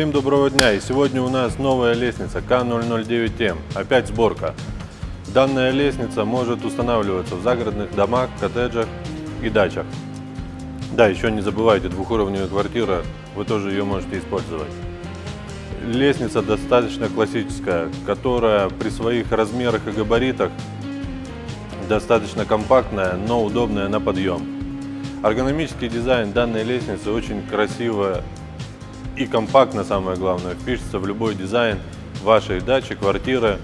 Всем доброго дня! И сегодня у нас новая лестница К009М. Опять сборка. Данная лестница может устанавливаться в загородных домах, коттеджах и дачах. Да, еще не забывайте, двухуровневая квартира, вы тоже ее можете использовать. Лестница достаточно классическая, которая при своих размерах и габаритах достаточно компактная, но удобная на подъем. Эргономический дизайн данной лестницы очень красиво и компактно, самое главное, впишется в любой дизайн вашей дачи, квартиры,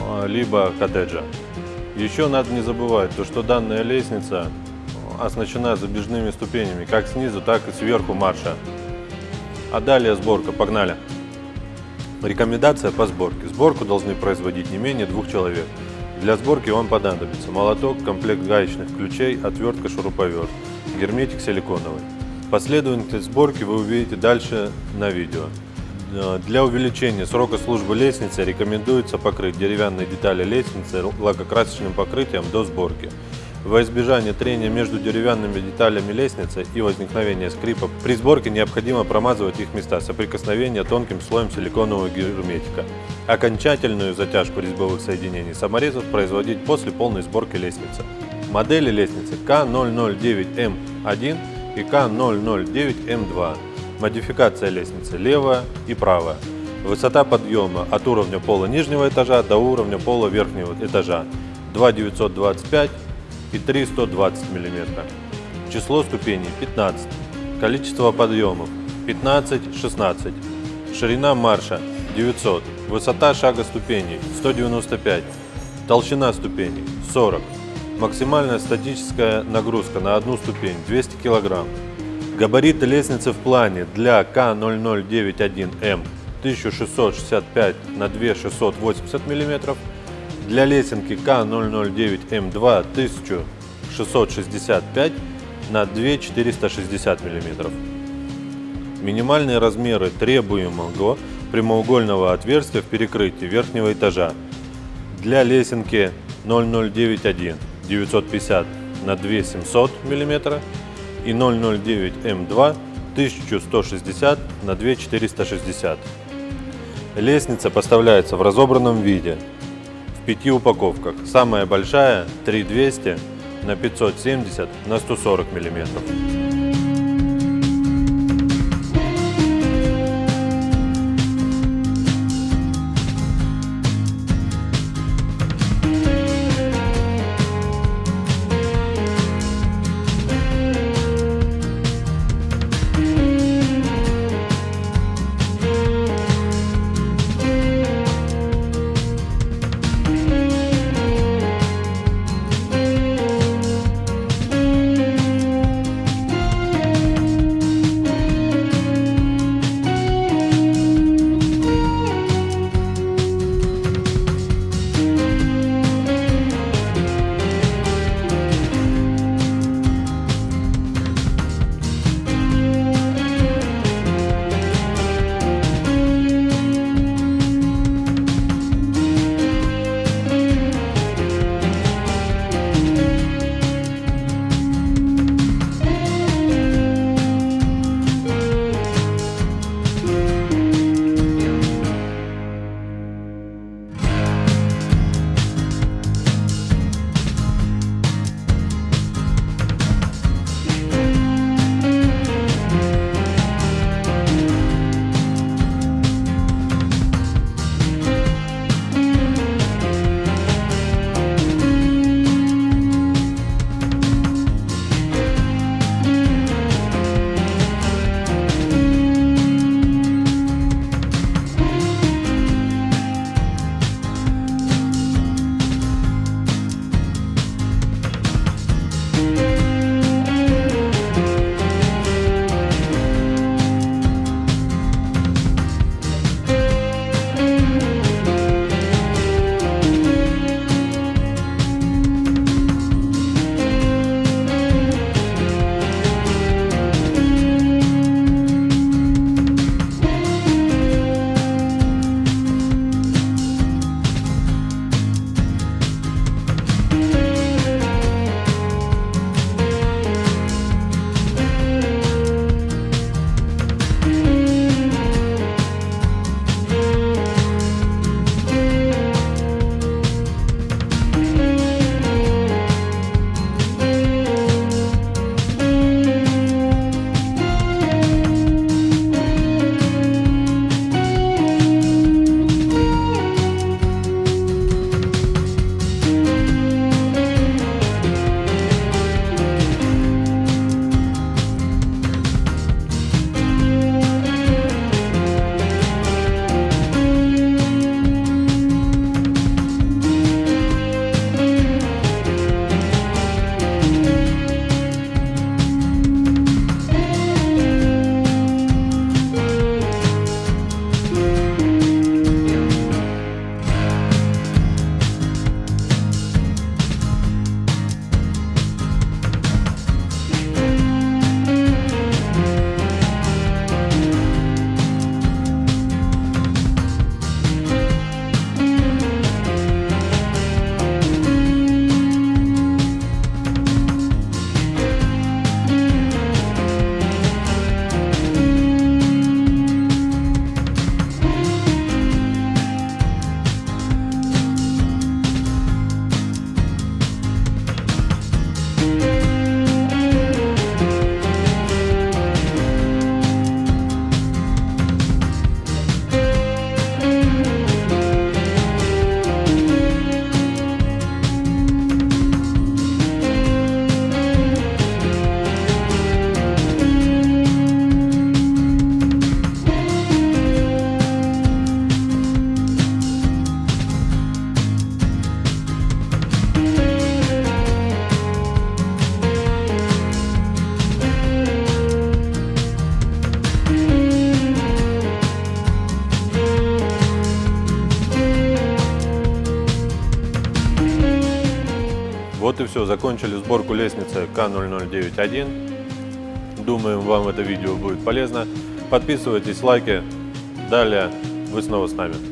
э, либо коттеджа. Еще надо не забывать, то, что данная лестница оснащена забежными ступенями, как снизу, так и сверху марша. А далее сборка, погнали! Рекомендация по сборке. Сборку должны производить не менее двух человек. Для сборки вам понадобится молоток, комплект гаечных ключей, отвертка, шуруповерт, герметик силиконовый. Последовательность сборки вы увидите дальше на видео. Для увеличения срока службы лестницы рекомендуется покрыть деревянные детали лестницы лакокрасочным покрытием до сборки. Во избежание трения между деревянными деталями лестницы и возникновения скрипа, при сборке необходимо промазывать их места соприкосновения тонким слоем силиконового герметика. Окончательную затяжку резьбовых соединений саморезов производить после полной сборки лестницы. Модели лестницы К009М1 и К009М2. Модификация лестницы левая и правая. Высота подъема от уровня пола нижнего этажа до уровня пола верхнего этажа 2,925 и 3,120 мм. Число ступеней 15. Количество подъемов 15-16. Ширина марша 900. Высота шага ступеней 195. Толщина ступеней 40. Максимальная статическая нагрузка на одну ступень 200 кг. Габариты лестницы в плане для К0091М 1665 на 2680 мм для лесенки К009М2 1665 на 2460 мм. Минимальные размеры требуемого прямоугольного отверстия в перекрытии верхнего этажа. Для лесенки 0091 950 на 2700 мм и 009М2 1160 на 2460. Лестница поставляется в разобранном виде в пяти упаковках. Самая большая 3200 на 570 на 140 миллиметров. Вот и все, закончили сборку лестницы К0091. Думаем, вам это видео будет полезно. Подписывайтесь, лайки. Далее вы снова с нами.